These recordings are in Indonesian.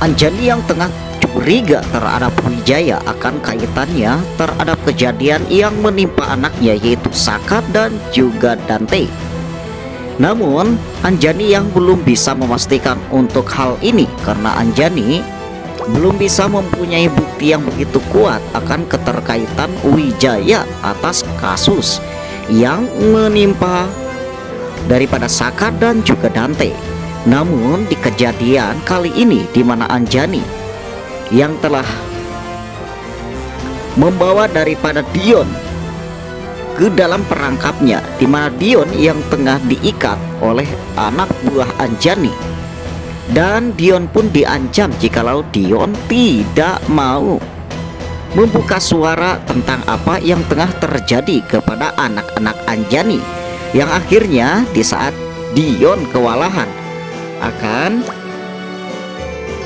Anjani yang tengah curiga terhadap Wijaya akan kaitannya terhadap kejadian yang menimpa anaknya yaitu Saka dan juga Dante. Namun, Anjani yang belum bisa memastikan untuk hal ini karena Anjani belum bisa mempunyai bukti yang begitu kuat akan keterkaitan Wijaya atas kasus yang menimpa daripada Saka dan juga Dante. Namun di kejadian kali ini di mana Anjani yang telah membawa daripada Dion ke dalam perangkapnya di mana Dion yang tengah diikat oleh anak buah Anjani. Dan Dion pun diancam jikalau Dion tidak mau membuka suara tentang apa yang tengah terjadi kepada anak-anak Anjani yang akhirnya di saat Dion kewalahan akan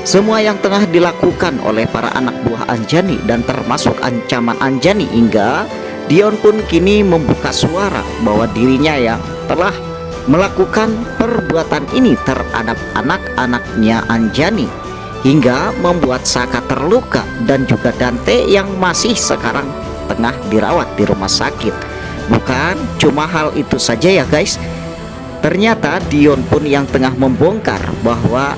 semua yang tengah dilakukan oleh para anak buah Anjani dan termasuk ancaman Anjani hingga Dion pun kini membuka suara bahwa dirinya yang telah melakukan perbuatan ini terhadap anak-anaknya Anjani hingga membuat Saka terluka dan juga Dante yang masih sekarang tengah dirawat di rumah sakit. Bukan cuma hal itu saja ya guys Ternyata Dion pun yang tengah membongkar bahwa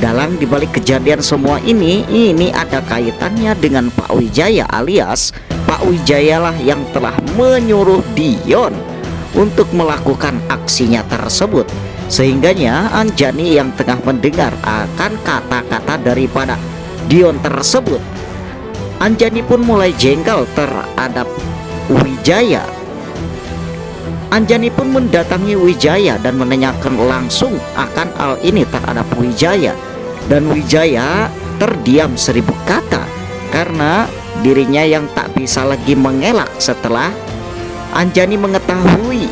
dalam dibalik kejadian semua ini, ini ada kaitannya dengan Pak Wijaya alias Pak Wijaya lah yang telah menyuruh Dion untuk melakukan aksinya tersebut. Sehingganya Anjani yang tengah mendengar akan kata-kata daripada Dion tersebut. Anjani pun mulai jengkel terhadap Wijaya Anjani pun mendatangi Wijaya dan menanyakan langsung akan hal ini terhadap Wijaya. Dan Wijaya terdiam seribu kata karena dirinya yang tak bisa lagi mengelak setelah Anjani mengetahui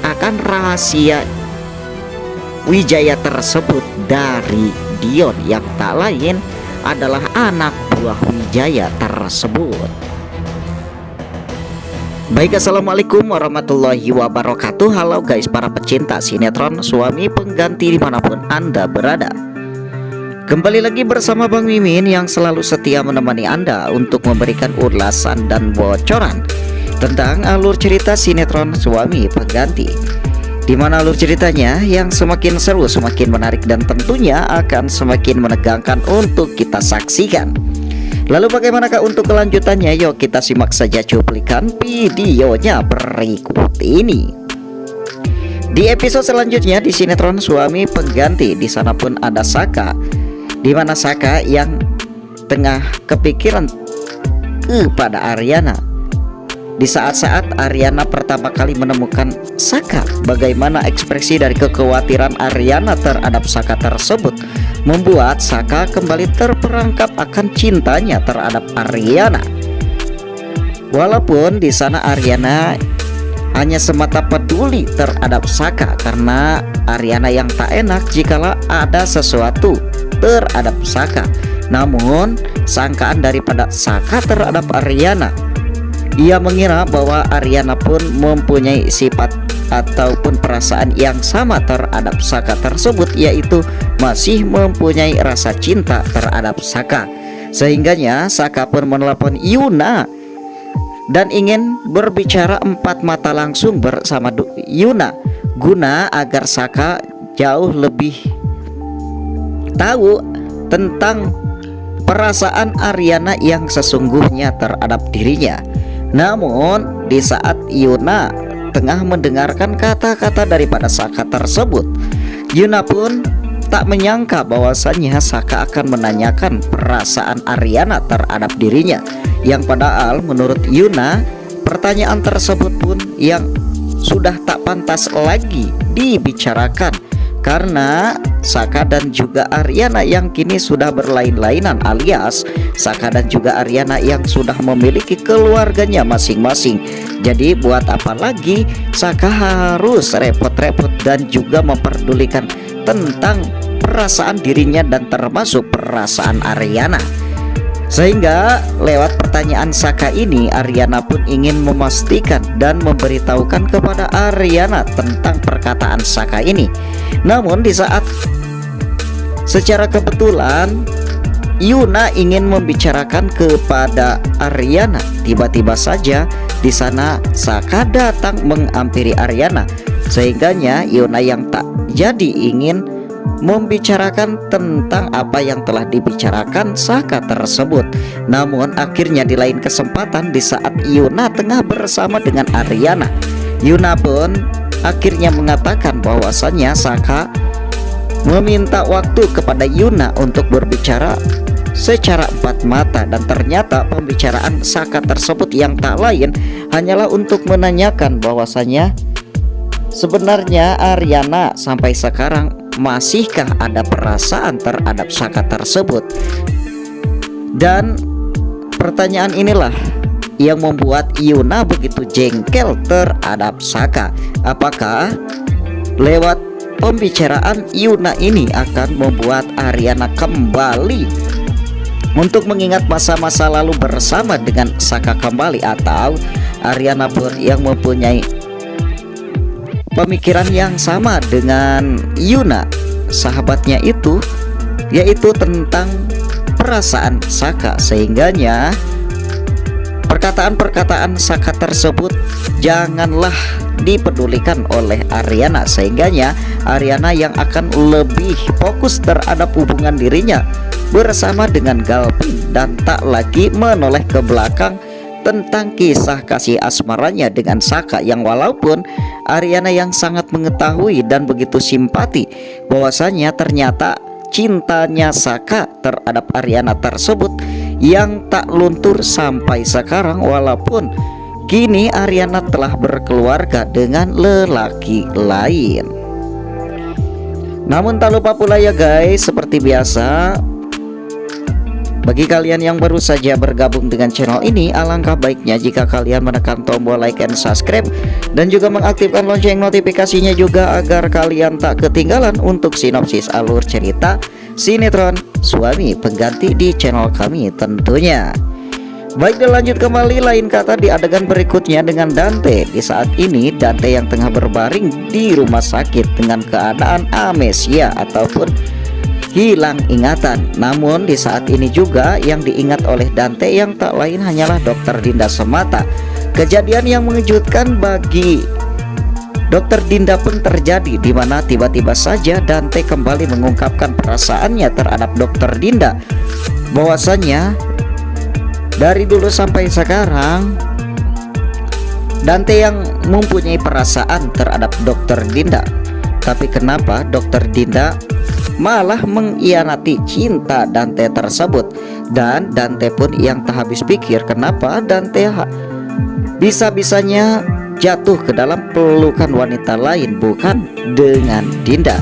akan rahasia Wijaya tersebut dari Dion yang tak lain adalah anak buah Wijaya tersebut Baik assalamualaikum warahmatullahi wabarakatuh. Halo guys para pecinta sinetron suami pengganti di mana pun anda berada. Kembali lagi bersama Bang Mimin yang selalu setia menemani anda untuk memberikan ulasan dan bocoran Tentang alur cerita sinetron suami pengganti. Di mana alur ceritanya yang semakin seru semakin menarik dan tentunya akan semakin menegangkan untuk kita saksikan Lalu bagaimanakah untuk kelanjutannya? Yuk kita simak saja cuplikan videonya berikut ini. Di episode selanjutnya di sinetron suami pengganti di sana pun ada Saka, di mana Saka yang tengah kepikiran kepada Ariana di saat-saat Ariana pertama kali menemukan Saka, bagaimana ekspresi dari kekhawatiran Ariana terhadap Saka tersebut membuat Saka kembali terperangkap akan cintanya terhadap Ariana. Walaupun di sana Ariana hanya semata peduli terhadap Saka karena Ariana yang tak enak jikalau ada sesuatu terhadap Saka. Namun sangkaan daripada Saka terhadap Ariana ia mengira bahwa Ariana pun mempunyai sifat ataupun perasaan yang sama terhadap Saka tersebut yaitu masih mempunyai rasa cinta terhadap Saka. Sehingganya Saka pun menelpon Yuna dan ingin berbicara empat mata langsung bersama Yuna guna agar Saka jauh lebih tahu tentang perasaan Ariana yang sesungguhnya terhadap dirinya. Namun di saat Yuna tengah mendengarkan kata-kata daripada Saka tersebut Yuna pun tak menyangka bahwasannya Saka akan menanyakan perasaan Ariana terhadap dirinya. Yang padahal menurut Yuna pertanyaan tersebut pun yang sudah tak pantas lagi dibicarakan karena Saka dan juga Ariana yang kini sudah berlain-lainan alias Saka dan juga Ariana yang sudah memiliki keluarganya masing-masing. Jadi buat apa lagi Saka harus repot-repot dan juga memperdulikan tentang perasaan dirinya dan termasuk perasaan Ariana sehingga lewat pertanyaan Saka ini Ariana pun ingin memastikan dan memberitahukan kepada Ariana tentang perkataan Saka ini Namun di saat Secara kebetulan Yuna ingin membicarakan kepada Ariana. Tiba-tiba saja di sana Saka datang mengampiri Ariana. Sehingganya Yuna yang tak jadi ingin membicarakan tentang apa yang telah dibicarakan Saka tersebut. Namun akhirnya di lain kesempatan di saat Yuna tengah bersama dengan Ariana, Yuna pun akhirnya mengatakan bahwasannya Saka meminta waktu kepada Yuna untuk berbicara secara empat mata dan ternyata pembicaraan Saka tersebut yang tak lain hanyalah untuk menanyakan bahwasanya sebenarnya Ariana sampai sekarang masihkah ada perasaan terhadap Saka tersebut? Dan pertanyaan inilah yang membuat Yuna begitu jengkel terhadap Saka apakah lewat pembicaraan Yuna ini akan membuat Ariana kembali untuk mengingat masa-masa lalu bersama dengan Saka kembali? Atau Ariana yang mempunyai pemikiran yang sama dengan Yuna sahabatnya itu yaitu tentang perasaan Saka. Sehingganya perkataan-perkataan Saka tersebut janganlah dipedulikan oleh Ariana. Sehingganya Ariana yang akan lebih fokus terhadap hubungan dirinya bersama dengan Galvin dan tak lagi menoleh ke belakang tentang kisah kasih asmaranya dengan Saka yang walaupun Ariana yang sangat mengetahui dan begitu simpati bahwasanya ternyata cintanya Saka terhadap Ariana tersebut yang tak luntur sampai sekarang walaupun kini Ariana telah berkeluarga dengan lelaki lain. Namun tak lupa pula ya guys seperti biasa bagi kalian yang baru saja bergabung dengan channel ini, alangkah baiknya jika kalian menekan tombol like and subscribe dan juga mengaktifkan lonceng notifikasinya juga agar kalian tak ketinggalan untuk sinopsis alur cerita sinetron suami pengganti di channel kami tentunya. Baik dan lanjut kembali lain kata di adegan berikutnya dengan Dante Di saat ini Dante yang tengah berbaring di rumah sakit dengan keadaan amnesia ataupun hilang ingatan. Namun di saat ini juga yang diingat oleh Dante yang tak lain hanyalah dokter Dinda semata. Kejadian yang mengejutkan bagi Dokter Dinda pun terjadi di mana tiba-tiba saja Dante kembali mengungkapkan perasaannya terhadap Dokter Dinda bahwasanya dari dulu sampai sekarang Dante yang mempunyai perasaan terhadap Dokter Dinda tapi kenapa Dokter Dinda malah mengkhianati cinta Dante tersebut. Dan Dante pun yang tak habis pikir kenapa Dante bisa-bisanya jatuh ke dalam pelukan wanita lain bukan dengan Dinda.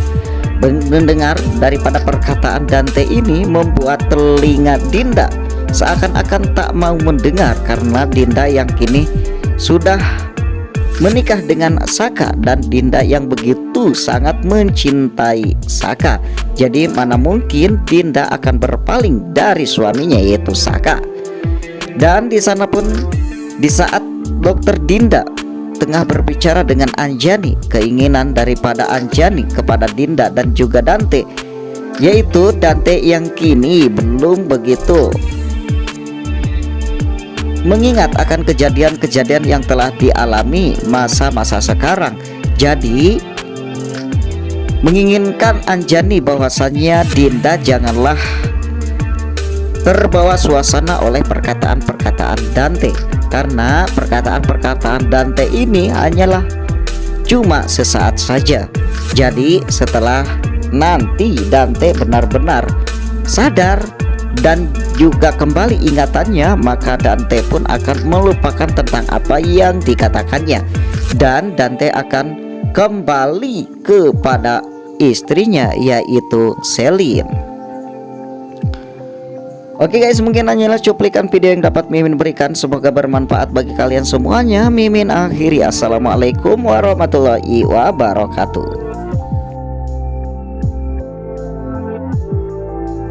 Mendengar daripada perkataan Dante ini membuat telinga Dinda seakan-akan tak mau mendengar karena Dinda yang kini sudah menikah dengan Saka dan Dinda yang begitu sangat mencintai Saka. Jadi mana mungkin Dinda akan berpaling dari suaminya yaitu Saka. Dan di sana pun di saat dokter Dinda tengah berbicara dengan Anjani, keinginan daripada Anjani kepada Dinda dan juga Dante yaitu Dante yang kini belum begitu mengingat akan kejadian-kejadian yang telah dialami masa-masa sekarang. Jadi menginginkan Anjani bahwasannya Dinda janganlah terbawa suasana oleh perkataan-perkataan Dante karena perkataan-perkataan Dante ini hanyalah cuma sesaat saja. Jadi setelah nanti Dante benar-benar sadar dan juga kembali ingatannya maka Dante pun akan melupakan tentang apa yang dikatakannya dan Dante akan kembali kepada istrinya yaitu Celine Oke guys mungkin hanyalah cuplikan video yang dapat Mimin berikan. Semoga bermanfaat bagi kalian semuanya. Mimin akhiri. Assalamualaikum warahmatullahi wabarakatuh